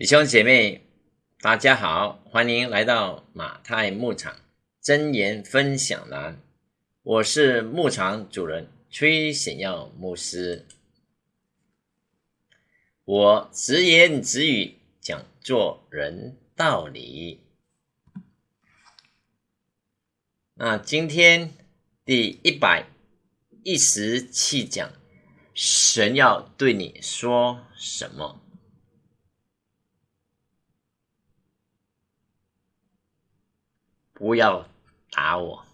弟兄姐妹，大家好，欢迎来到马太牧场真言分享栏。我是牧场主人崔显耀牧师，我直言直语讲做人道理。那今天第一百一十七讲，神要对你说什么？不要打我，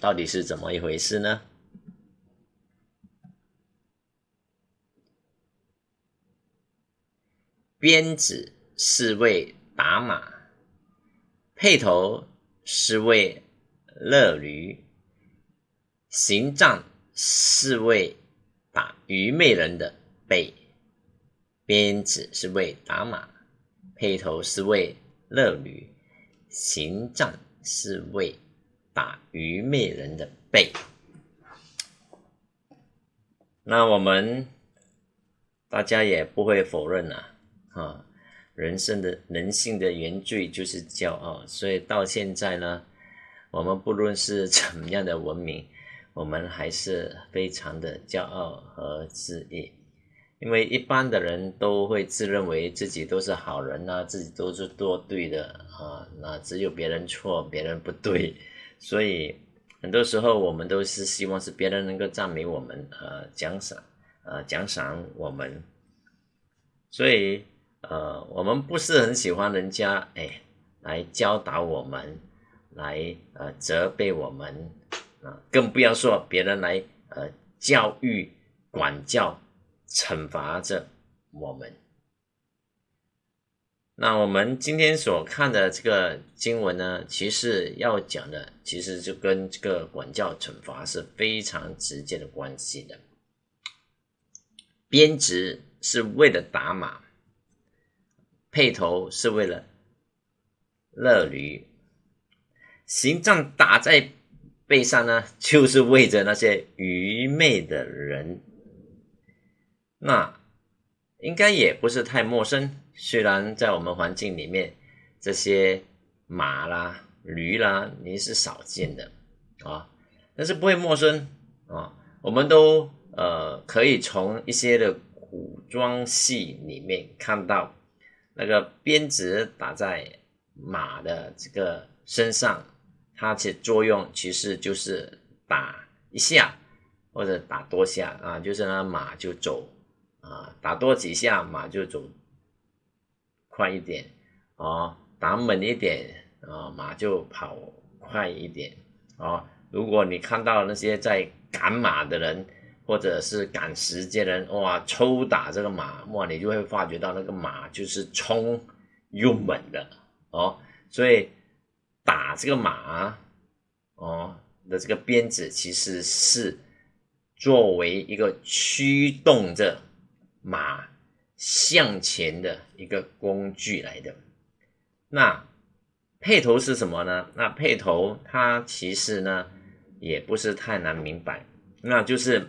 到底是怎么一回事呢？鞭子是为打马，辔头是为勒驴，行杖是为打愚昧人的背。鞭子是为打马，辔头是为勒驴，行杖。是为打愚昧人的背。那我们大家也不会否认呐，啊，人生的人性的原罪就是骄傲，所以到现在呢，我们不论是 怎么样的文明，我们还是非常的骄傲和自意。因为一般的人都会自认为自己都是好人呐，自己都是做对的啊，那只有别人错，别人不对，所以很多时候我们都是希望是别人能够赞美我们，呃，奖赏，呃，奖赏我们，所以呃，我们不是很喜欢人家哎来教导我们，来呃责备我们啊，更不要说别人来呃教育管教。惩罚着我们。那我们今天所看的这个经文呢，其实要讲的，其实就跟这个管教惩罚是非常直接的关系的。编织是为了打马，配头是为了勒驴，行杖打在背上呢，就是为着那些愚昧的人。那应该也不是太陌生，虽然在我们环境里面，这些马啦、驴啦，你是少见的啊，但是不会陌生啊。我们都呃可以从一些的古装戏里面看到，那个鞭子打在马的这个身上，它其作用其实就是打一下或者打多下啊，就是那马就走。啊，打多几下马就走快一点啊，打猛一点啊，马就跑快一点啊。如果你看到那些在赶马的人，或者是赶时间人，哇，抽打这个马，哇，你就会发觉到那个马就是冲又猛的哦。所以打这个马哦的这个鞭子，其实是作为一个驱动着。马向前的一个工具来的，那辔头是什么呢？那辔头它其实呢也不是太难明白，那就是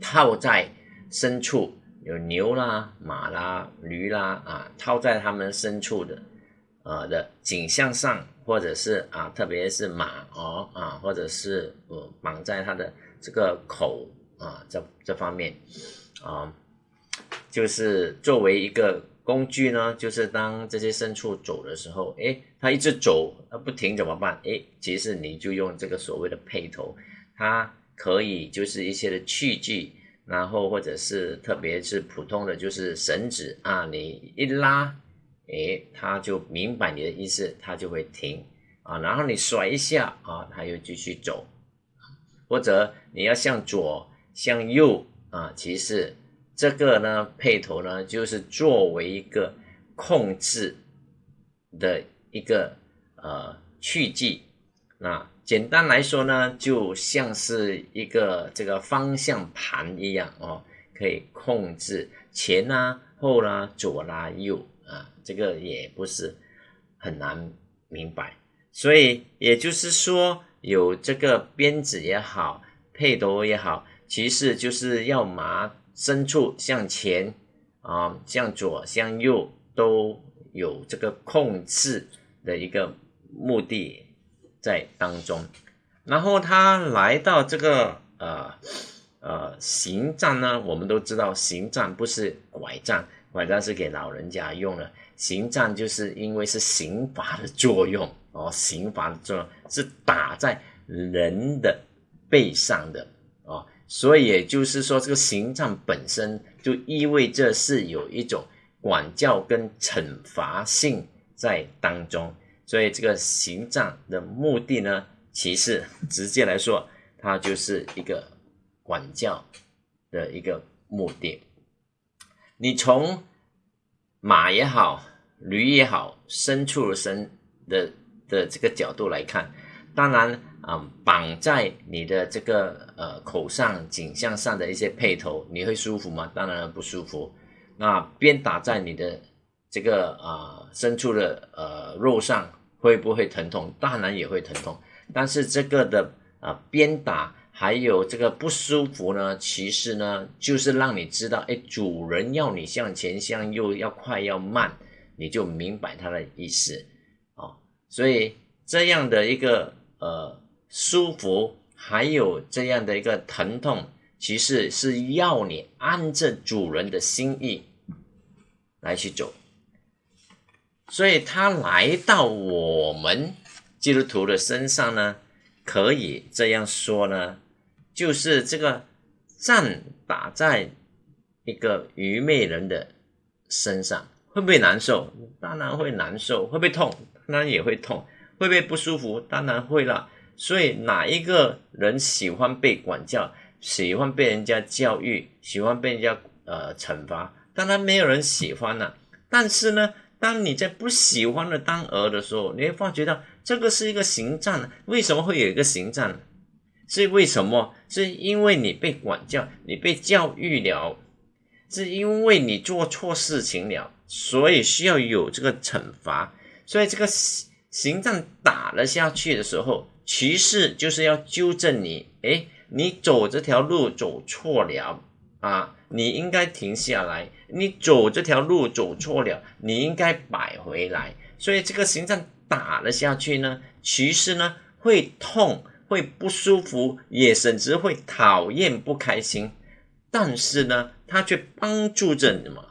套在深处，有牛啦、马啦、驴啦啊，套在它们深处的啊的颈项上，或者是啊，特别是马哦啊，或者是呃绑在它的这个口啊这这方面啊。就是作为一个工具呢，就是当这些牲畜走的时候，哎，它一直走，它不停怎么办？哎，其实你就用这个所谓的配头，它可以就是一些的器具，然后或者是特别是普通的就是绳子啊，你一拉，哎，它就明白你的意思，它就会停啊，然后你甩一下啊，它又继续走，或者你要向左向右啊，其实。这个呢，配头呢，就是作为一个控制的一个呃器具。那简单来说呢，就像是一个这个方向盘一样哦，可以控制前啦、后啦、左啦、右啊，这个也不是很难明白。所以也就是说，有这个鞭子也好，配头也好，其实就是要麻。深处向前啊，向左向右都有这个控制的一个目的在当中。然后他来到这个呃呃行杖呢，我们都知道行杖不是拐杖，拐杖是给老人家用的，行杖就是因为是刑罚的作用哦，刑罚的作用是打在人的背上的哦，所以也就是说，这个行杖本身就意味着是有一种管教跟惩罚性在当中，所以这个行杖的目的呢。其实，直接来说，它就是一个管教的一个目的。你从马也好，驴也好，牲畜的牲的的这个角度来看，当然啊，绑在你的这个呃口上、颈项上的一些配头，你会舒服吗？当然不舒服。那鞭打在你的这个啊深处的呃肉上，会不会疼痛？当然也会疼痛。但是这个的啊鞭打还有这个不舒服呢，其实呢就是让你知道，哎，主人要你向前向右，要快要慢，你就明白他的意思啊。所以这样的一个呃舒服，还有这样的一个疼痛，其实是要你按着主人的心意来去走。所以他来到我们。基督徒的身上呢，可以这样说呢，就是这个杖打在一个愚昧人的身上，会不会难受？当然会难受。会不会痛？当然也会痛。会不会不舒服？当然会了。所以哪一个人喜欢被管教，喜欢被人家教育，喜欢被人家呃惩罚？当然没有人喜欢了。但是呢，当你在不喜欢的当儿的时候，你会发觉到。这个是一个行杖，为什么会有一个行杖？是为什么？是因为你被管教，你被教育了，是因为你做错事情了，所以需要有这个惩罚。所以这个行杖打了下去的时候，其实就是要纠正你。诶，你走这条路走错了啊，你应该停下来。你走这条路走错了，你应该摆回来。所以这个行杖。打了下去呢，其实呢会痛，会不舒服，也甚至会讨厌、不开心。但是呢，它却帮助着你嘛，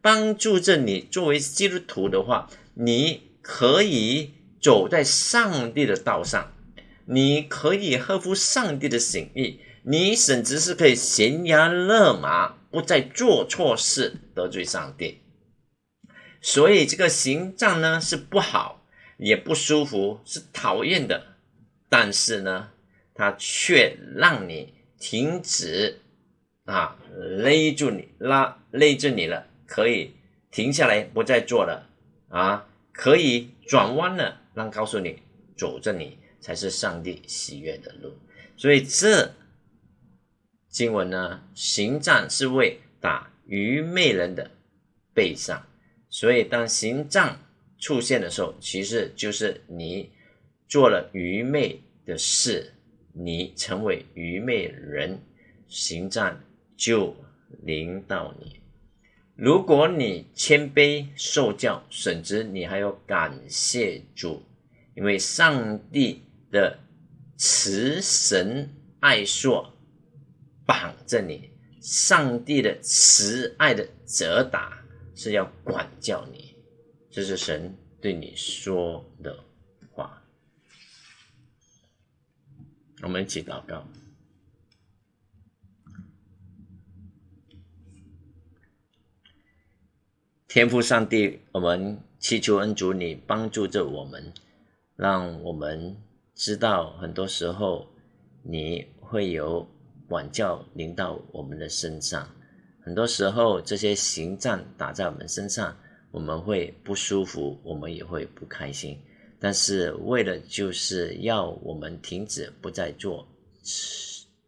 帮助着你。作为基督徒的话，你可以走在上帝的道上，你可以合乎上帝的心意，你甚至是可以悬崖勒马，不再做错事，得罪上帝。所以这个行杖呢是不好。也不舒服，是讨厌的，但是呢，它却让你停止啊，勒住你，拉勒住你了，可以停下来，不再做了啊，可以转弯了，让告诉你，走着你才是上帝喜悦的路。所以这经文呢，行杖是为打愚昧人的背上，所以当行杖。出现的时候，其实就是你做了愚昧的事，你成为愚昧人，行杖就临到你。如果你谦卑受教，甚至你还要感谢主，因为上帝的慈神爱硕绑着你，上帝的慈爱的责打是要管教你。这是神对你说的话。我们一起祷告，天父上帝，我们祈求恩主你帮助着我们，让我们知道很多时候你会有管教临到我们的身上，很多时候这些行杖打在我们身上。我们会不舒服，我们也会不开心，但是为了就是要我们停止不再做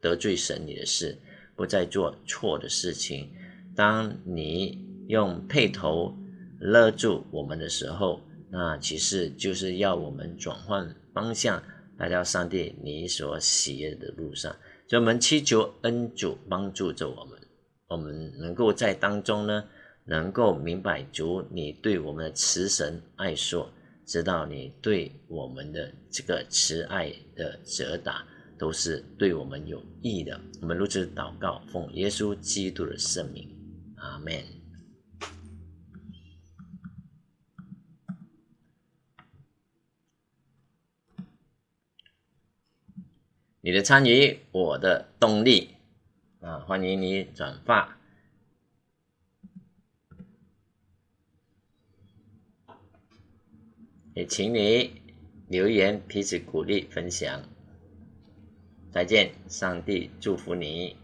得罪神你的事，不再做错的事情。当你用配头勒住我们的时候，那其实就是要我们转换方向，来到上帝你所喜悦的路上。所以，我们祈求恩主帮助着我们，我们能够在当中呢。能够明白主你对我们的慈神爱说，知道你对我们的这个慈爱的责打都是对我们有益的。我们如此祷告，奉耶稣基督的圣名，阿门。你的参与，我的动力啊！欢迎你转发。也请你留言，彼此鼓励分享。再见，上帝祝福你。